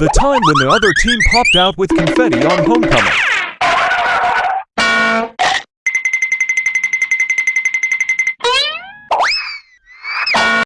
The time when the other team popped out with confetti on homecoming.